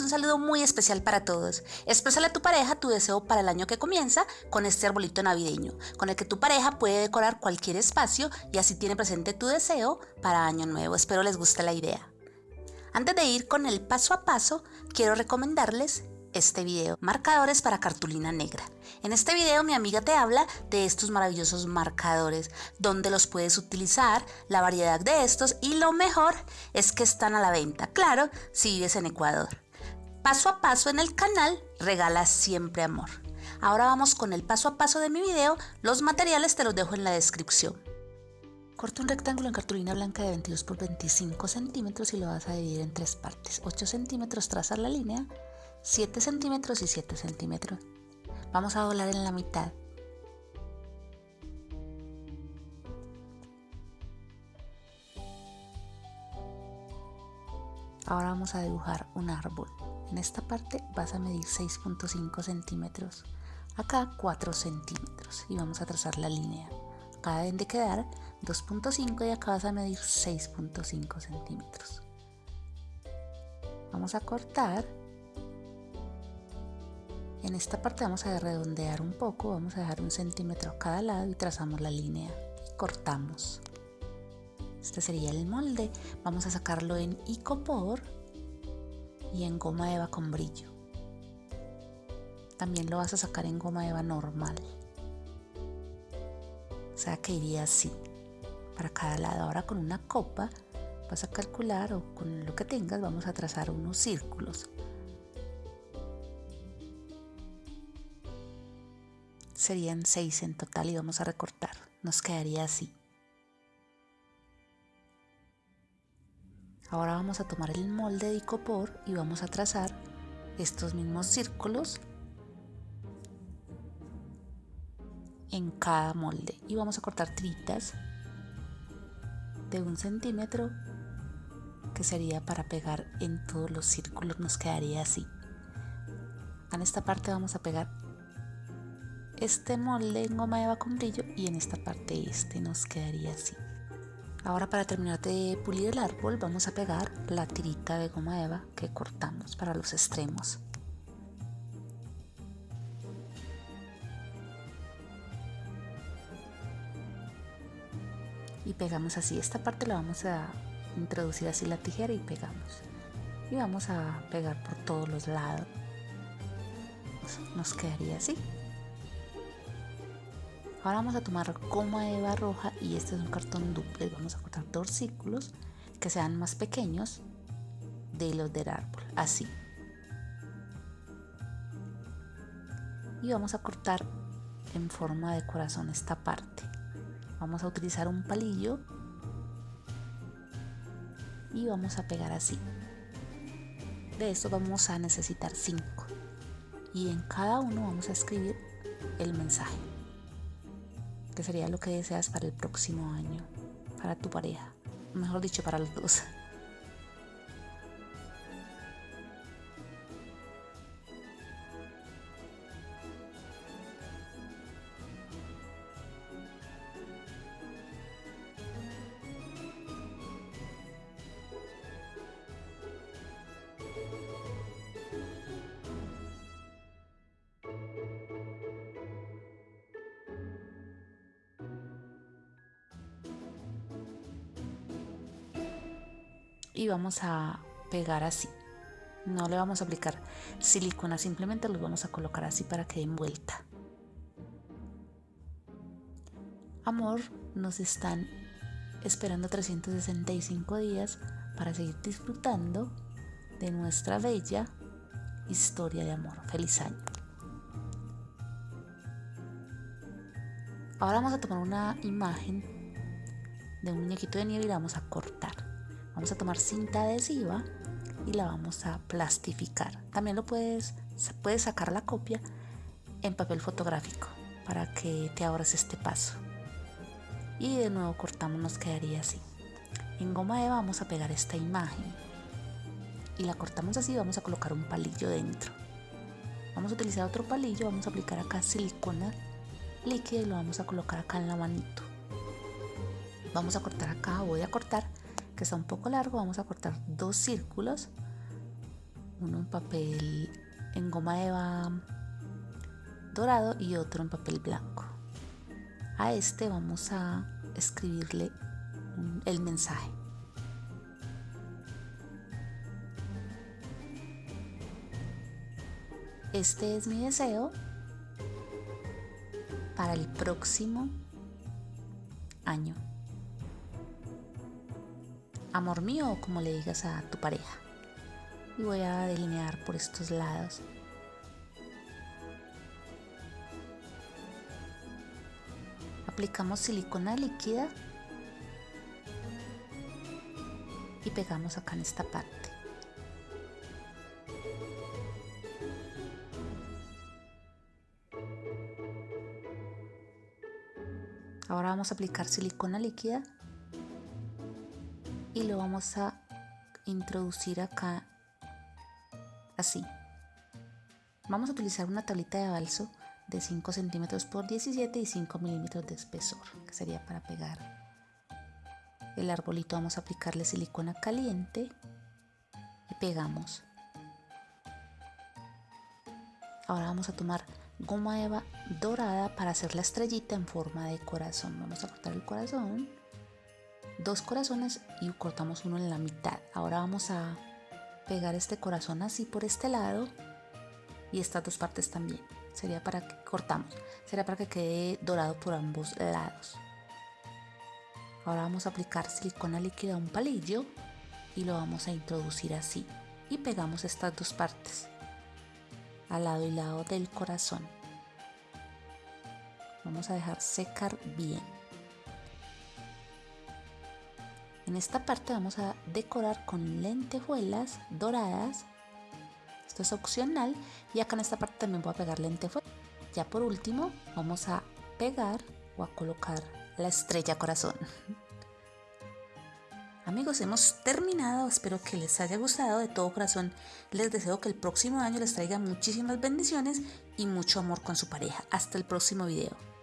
Un saludo muy especial para todos. Exprésale a tu pareja tu deseo para el año que comienza con este arbolito navideño, con el que tu pareja puede decorar cualquier espacio y así tiene presente tu deseo para año nuevo. Espero les guste la idea. Antes de ir con el paso a paso, quiero recomendarles este video, marcadores para cartulina negra. En este video mi amiga te habla de estos maravillosos marcadores, donde los puedes utilizar, la variedad de estos y lo mejor es que están a la venta, claro, si vives en Ecuador. Paso a paso en el canal, regala siempre amor. Ahora vamos con el paso a paso de mi video, los materiales te los dejo en la descripción. Corta un rectángulo en cartulina blanca de 22 por 25 centímetros y lo vas a dividir en tres partes. 8 centímetros trazar la línea 7 centímetros y 7 centímetros. Vamos a doblar en la mitad. Ahora vamos a dibujar un árbol. En esta parte vas a medir 6.5 centímetros. Acá 4 centímetros. Y vamos a trazar la línea. Acá deben de quedar 2.5 y acá vas a medir 6.5 centímetros. Vamos a cortar en esta parte vamos a redondear un poco, vamos a dejar un centímetro a cada lado y trazamos la línea y cortamos. Este sería el molde. Vamos a sacarlo en icopor y en goma eva con brillo. También lo vas a sacar en goma eva normal. O sea que iría así, para cada lado. Ahora con una copa vas a calcular o con lo que tengas vamos a trazar unos círculos. serían 6 en total y vamos a recortar. Nos quedaría así. Ahora vamos a tomar el molde de icopor y vamos a trazar estos mismos círculos en cada molde y vamos a cortar tiritas de un centímetro que sería para pegar en todos los círculos nos quedaría así en esta parte vamos a pegar este molde en goma eva con brillo y en esta parte este nos quedaría así. Ahora para terminar de pulir el árbol vamos a pegar la tirita de goma eva que cortamos para los extremos. Y pegamos así, esta parte la vamos a introducir así la tijera y pegamos. Y vamos a pegar por todos los lados. Nos quedaría así. Ahora vamos a tomar goma eva roja y este es un cartón duplex. Vamos a cortar dos círculos que sean más pequeños de los del árbol, así. Y vamos a cortar en forma de corazón esta parte. Vamos a utilizar un palillo y vamos a pegar así. De esto vamos a necesitar 5 y en cada uno vamos a escribir el mensaje que sería lo que deseas para el próximo año, para tu pareja, mejor dicho, para los dos. Y vamos a pegar así. No le vamos a aplicar silicona simplemente los vamos a colocar así para que den vuelta. Amor nos están esperando 365 días para seguir disfrutando de nuestra bella historia de amor. Feliz año. Ahora vamos a tomar una imagen de un muñequito de nieve y la vamos a cortar Vamos a tomar cinta adhesiva y la vamos a plastificar. También lo puedes, puedes sacar la copia en papel fotográfico para que te ahorres este paso. Y de nuevo cortamos, nos quedaría así. En goma eva vamos a pegar esta imagen y la cortamos así vamos a colocar un palillo dentro. Vamos a utilizar otro palillo, vamos a aplicar acá silicona líquida y lo vamos a colocar acá en la manito. Vamos a cortar acá, voy a cortar que está un poco largo, vamos a cortar dos círculos uno en papel en goma eva dorado y otro en papel blanco. A este vamos a escribirle el mensaje. Este es mi deseo para el próximo año. Amor mío, o como le digas a tu pareja. Y voy a delinear por estos lados. Aplicamos silicona líquida y pegamos acá en esta parte. Ahora vamos a aplicar silicona líquida y lo vamos a introducir acá así. Vamos a utilizar una tablita de balso de 5 centímetros por 17 y 5 milímetros de espesor, que sería para pegar el arbolito. Vamos a aplicarle silicona caliente y pegamos. Ahora vamos a tomar goma eva dorada para hacer la estrellita en forma de corazón. Vamos a cortar el corazón, dos corazones y cortamos uno en la mitad. Ahora vamos a pegar este corazón así por este lado y estas dos partes también. Sería para que cortamos, sería para que quede dorado por ambos lados. Ahora vamos a aplicar silicona líquida a un palillo y lo vamos a introducir así y pegamos estas dos partes al lado y lado del corazón. Vamos a dejar secar bien. En esta parte vamos a decorar con lentejuelas doradas. Esto es opcional y acá en esta parte también voy a pegar lentejuelas. Ya por último vamos a pegar o a colocar la estrella corazón. Amigos, hemos terminado. Espero que les haya gustado. De todo corazón, les deseo que el próximo año les traiga muchísimas bendiciones y mucho amor con su pareja. Hasta el próximo video.